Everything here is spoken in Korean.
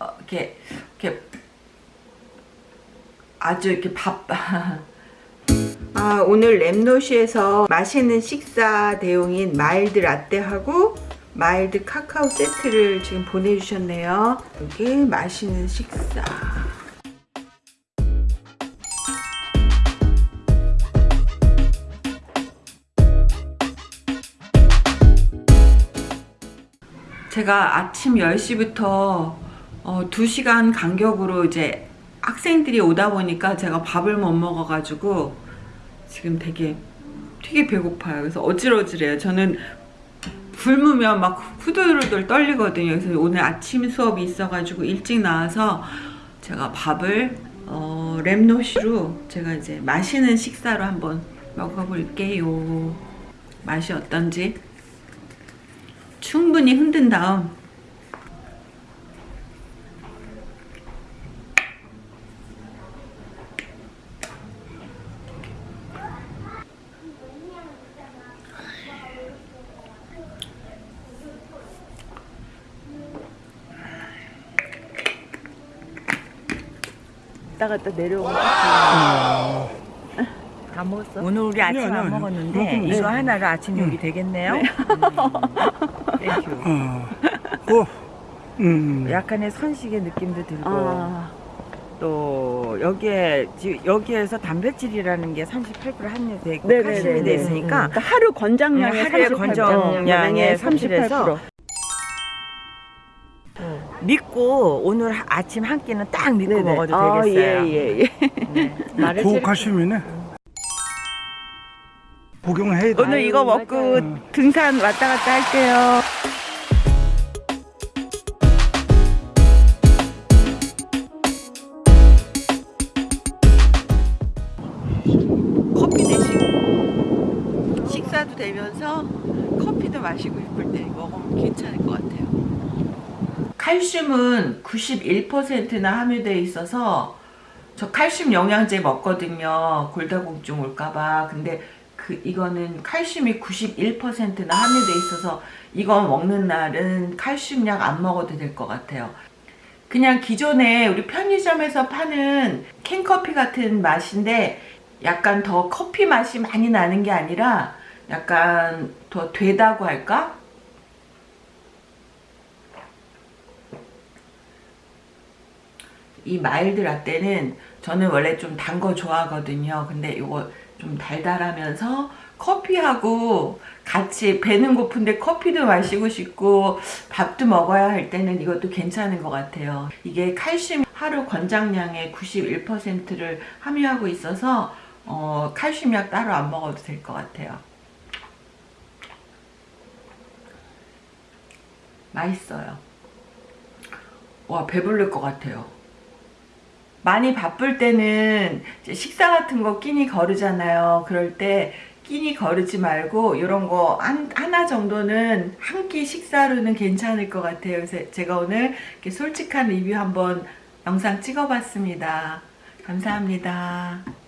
어, 이렇게 이렇게 아주 이렇게 밥 아, 오늘 랩노쉬에서 맛있는 식사 대용인 mild 라떼하고 mild 카카오 세트를 지금 보내주셨네요. 여기 맛있는 식사. 제가 아침 10시부터 어, 2시간 간격으로 이제 학생들이 오다 보니까 제가 밥을 못 먹어가지고 지금 되게 되게 배고파요. 그래서 어질어질해요. 저는 굶으면 막 후들후들 떨리거든요. 그래서 오늘 아침 수업이 있어가지고 일찍 나와서 제가 밥을 어, 랩노시로 제가 이제 맛있는 식사로 한번 먹어볼게요. 맛이 어떤지 충분히 흔든 다음 갔다 갔다 내려오고 다 먹었어? 오늘 우리 아침 아니, 안 아니. 먹었는데 먹으면 이거 돼. 하나로 아침 요리 되겠네요. 음. Thank you. 어. 어. 음. 약간의 선식의 느낌도 들고 아, 또 여기에 지- 여기에서 단백질이라는 게 38% 함유돼 있고 네네네네. 칼슘이 돼 있으니까 그러니까 하루 권장량의 음, 하루에 38%, 권장량의 38%. 믿고 오늘 하- 아침 한 끼는 딱 믿고 네네. 먹어도 아, 되겠어요. 예, 예, 예. 네. 말을 고칼슘이네. 복용해야 돼. 오늘 이거 먹고 맞아요. 등산 왔다 갔다 할게요. 커피 대신 식사도 되면서 커피도 마시고 싶을 때 먹으면 괜찮을 것 같아요. 칼슘은 91%나 함유되어 있어서 저 칼슘 영양제 먹거든요. 골다공증 올까봐. 근데 그 이거는 칼슘이 91%나 함유돼 있어서 이거 먹는 날은 칼슘약 안 먹어도 될 것 같아요. 그냥 기존에 우리 편의점에서 파는 캔커피 같은 맛인데 약간 더 커피 맛이 많이 나는 게 아니라 약간 더 되다고 할까? 이 mild 라떼는 저는 원래 좀 단 거 좋아하거든요. 근데 이거 좀 달달하면서 커피하고 같이 배는 고픈데 커피도 마시고 싶고 밥도 먹어야 할 때는 이것도 괜찮은 것 같아요. 이게 칼슘 하루 권장량의 91%를 함유하고 있어서 어, 칼슘약 따로 안 먹어도 될 것 같아요. 맛있어요. 와 배부를 것 같아요. 많이 바쁠 때는 식사 같은 거 끼니 거르잖아요. 그럴 때 끼니 거르지 말고 이런 거 한, 하나 정도는 한 끼 식사로는 괜찮을 것 같아요. 그래서 제가 오늘 이렇게 솔직한 리뷰 한번 영상 찍어봤습니다. 감사합니다.